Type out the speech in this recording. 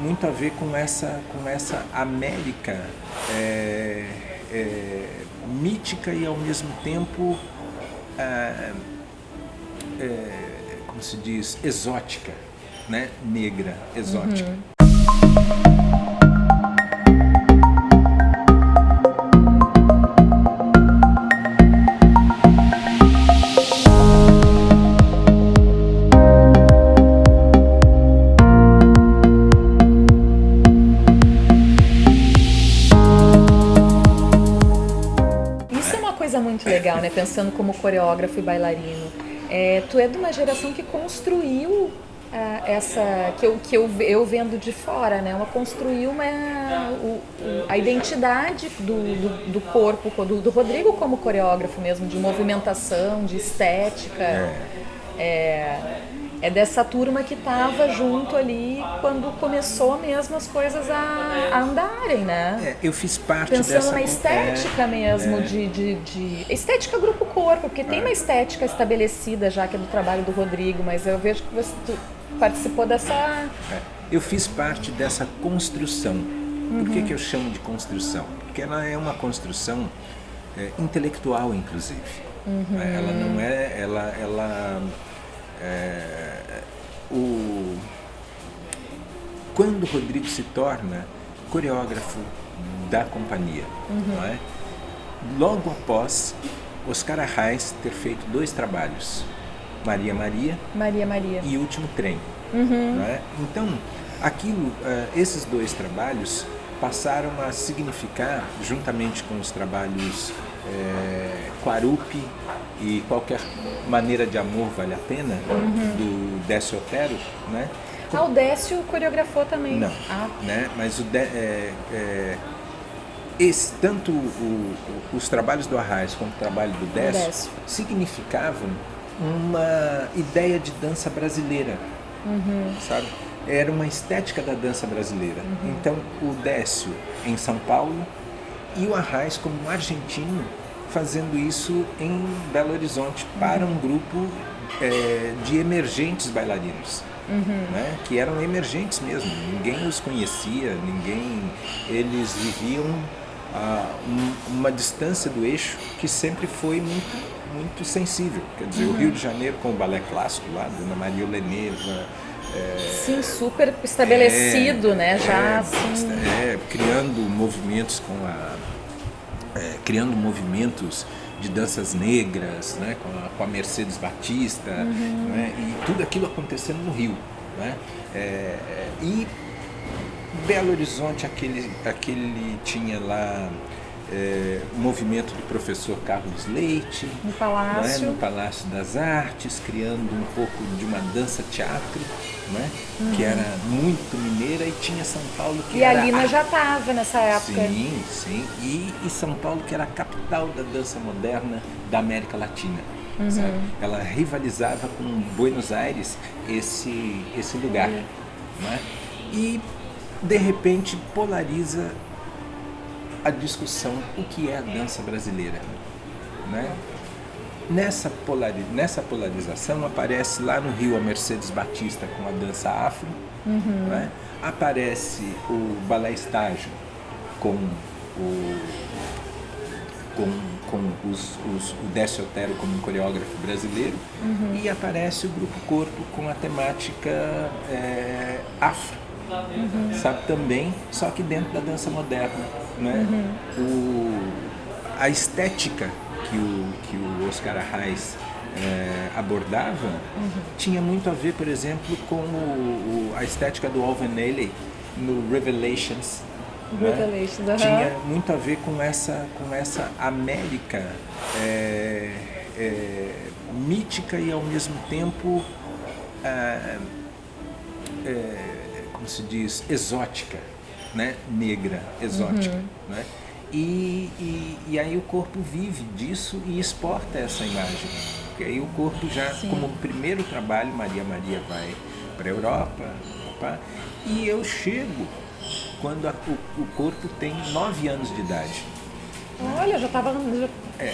muito a ver com essa, com essa América é, é, mítica e ao mesmo tempo, é, é como se diz, exótica, né? negra, exótica. Uhum. Legal, né? Pensando como coreógrafo e bailarino. É, tu é de uma geração que construiu é, essa que eu, que eu, eu vendo de fora, né? Uma construiu uma, o, a identidade do, do, do corpo do, do, Rodrigo como coreógrafo mesmo, de movimentação, de estética. É. É, é dessa turma que estava junto ali quando começou mesmo as coisas a, a andarem, né? É, eu fiz parte Pensando dessa... na estética é, mesmo, é. De, de, de, Estética grupo-corpo, porque tem é. uma estética estabelecida já, que é do trabalho do Rodrigo, mas eu vejo que você participou dessa... É, eu fiz parte dessa construção. Por que, uhum. que eu chamo de construção? Porque ela é uma construção é, intelectual, inclusive. Uhum. Ela não é... Ela, ela é, o, quando o Rodrigo se torna coreógrafo da companhia, uhum. é? logo após Oscar Arraes ter feito dois trabalhos, Maria Maria, Maria Maria e Último Trem. Uhum. É? Então, aquilo, uh, esses dois trabalhos passaram a significar, juntamente com os trabalhos é, Quarupi e Qualquer Maneira de Amor Vale a Pena, uhum. do Décio Otero, né? Ah, o Décio coreografou também. Não, ah. né? mas o é, é, esse, tanto o, o, os trabalhos do Arraes como o trabalho do Décio, Décio. significavam uma ideia de dança brasileira, uhum. sabe? Era uma estética da dança brasileira. Uhum. Então, o Décio em São Paulo e o Arraes como um argentino fazendo isso em Belo Horizonte para um grupo é, de emergentes bailarinos. Uhum. Né, que eram emergentes mesmo, ninguém os conhecia, ninguém, eles viviam a um, uma distância do eixo que sempre foi muito, muito sensível. Quer dizer, uhum. o Rio de Janeiro com o balé clássico lá, Dona Maria Leneva, é, Sim, super estabelecido, é, né? Já é, assim... é, criando movimentos com a é, criando movimentos de danças negras, né, com, a, com a Mercedes Batista, uhum. né, e tudo aquilo acontecendo no Rio. Né, é, e Belo Horizonte, aquele, aquele tinha lá é, o movimento do professor Carlos Leite, no Palácio. Né, no Palácio das Artes, criando um pouco de uma dança-teatro, né, uhum. que era muito mineira, e tinha São Paulo que e era... E a Lina já estava nessa época. Sim, sim, e, e, São Paulo que era a capital da dança moderna da América Latina. Uhum. Ela rivalizava com Buenos Aires esse, esse lugar. Uhum. Né? E, de repente, polariza a discussão o que é a dança brasileira. Né? Nessa, polari nessa polarização aparece lá no Rio a Mercedes Batista com a dança afro, uhum. né? aparece o balé estágio com o com, com os, os, o Décio Otero como um coreógrafo brasileiro uhum. e aparece o Grupo Corpo com a temática é, afro uhum. sabe também, só que dentro da dança moderna, né? Uhum. O, a estética que o, que o Oscar Arraes é, abordava uhum. tinha muito a ver, por exemplo, com o, o, a estética do Alvin Ailey no Revelations. Né? Revelations né? Tinha muito a ver com essa, com essa América é, é, mítica e ao mesmo tempo como se diz, exótica, né? negra, exótica. Uhum. Né? E, e, e, aí o corpo vive disso e exporta essa imagem. Porque aí o corpo já, Sim. como primeiro trabalho, Maria Maria vai para a Europa, opa, e eu chego quando a, o, o, corpo tem nove anos de idade. Olha, já estava... É,